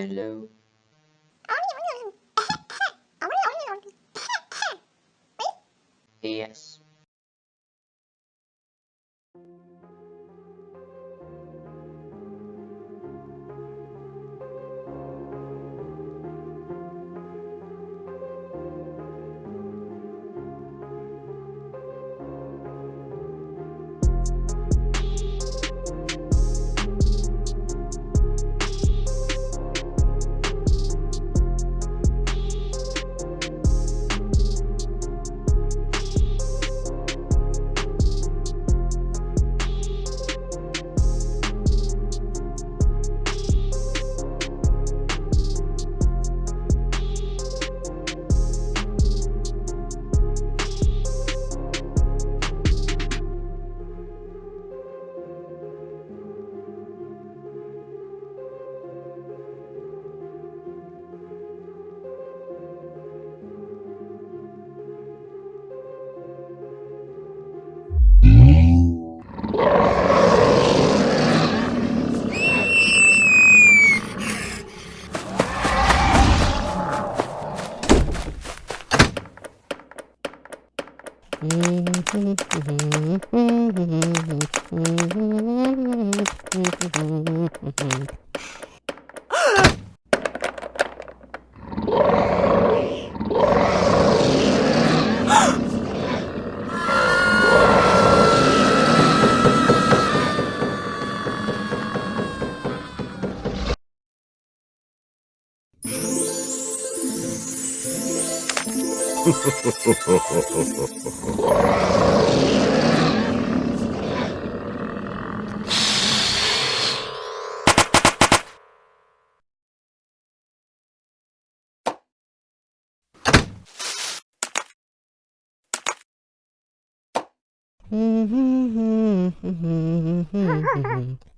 fellow Mm-hmm.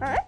Huh?